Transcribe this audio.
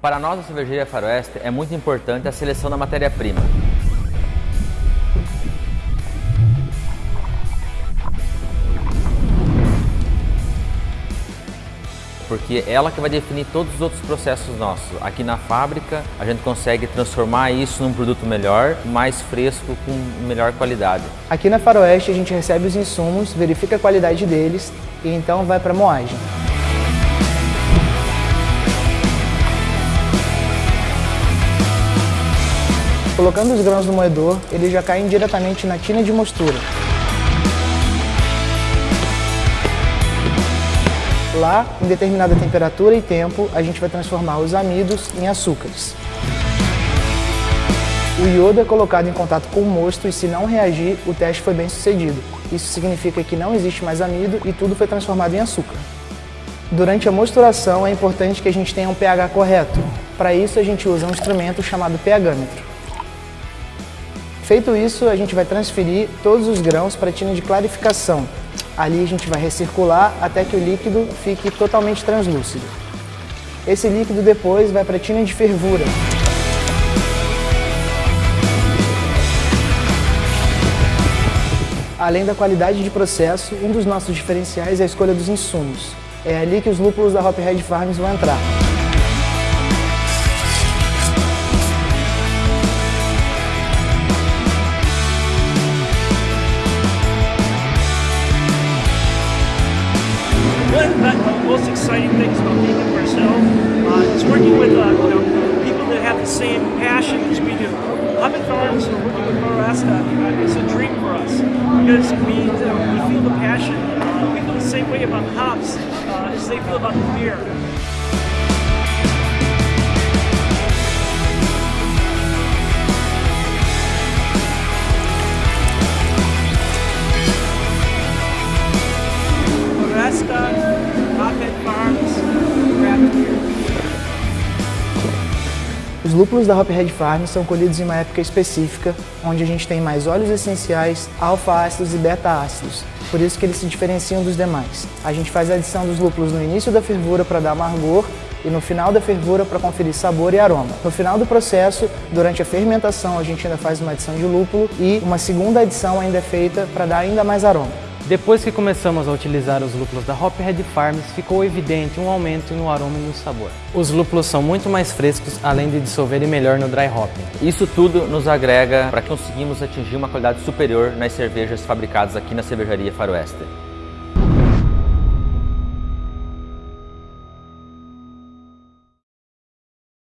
Para nós da cervejaria Faroeste é muito importante a seleção da matéria-prima. porque é ela que vai definir todos os outros processos nossos. Aqui na fábrica, a gente consegue transformar isso num produto melhor, mais fresco, com melhor qualidade. Aqui na Faroeste, a gente recebe os insumos, verifica a qualidade deles e então vai para a moagem. Colocando os grãos no moedor, eles já caem diretamente na tina de mostura. Lá, em determinada temperatura e tempo, a gente vai transformar os amidos em açúcares. O iodo é colocado em contato com o mosto e se não reagir, o teste foi bem sucedido. Isso significa que não existe mais amido e tudo foi transformado em açúcar. Durante a mosturação é importante que a gente tenha um pH correto. Para isso a gente usa um instrumento chamado pHmetro. Feito isso, a gente vai transferir todos os grãos para a tina de clarificação, Ali a gente vai recircular até que o líquido fique totalmente translúcido. Esse líquido depois vai para a tina de fervura. Além da qualidade de processo, um dos nossos diferenciais é a escolha dos insumos. É ali que os lúpulos da Hophead Farms vão entrar. Most exciting things about being at Brazil uh, is working with uh, you know, people that have the same passion as we do. Hobbit Farms and working with Floresta uh, is a dream for us because we, we feel the passion. We feel the same way about the hops uh, as they feel about the beer. Os lúpulos da Hophead Farm são colhidos em uma época específica, onde a gente tem mais óleos essenciais, alfa-ácidos e beta-ácidos, por isso que eles se diferenciam dos demais. A gente faz a adição dos lúpulos no início da fervura para dar amargor e no final da fervura para conferir sabor e aroma. No final do processo, durante a fermentação, a gente ainda faz uma adição de lúpulo e uma segunda adição ainda é feita para dar ainda mais aroma. Depois que começamos a utilizar os lúpulos da Hophead Farms, ficou evidente um aumento no aroma e no sabor. Os lúpulos são muito mais frescos, além de dissolverem melhor no dry hopping. Isso tudo nos agrega para que conseguimos atingir uma qualidade superior nas cervejas fabricadas aqui na cervejaria Faroeste.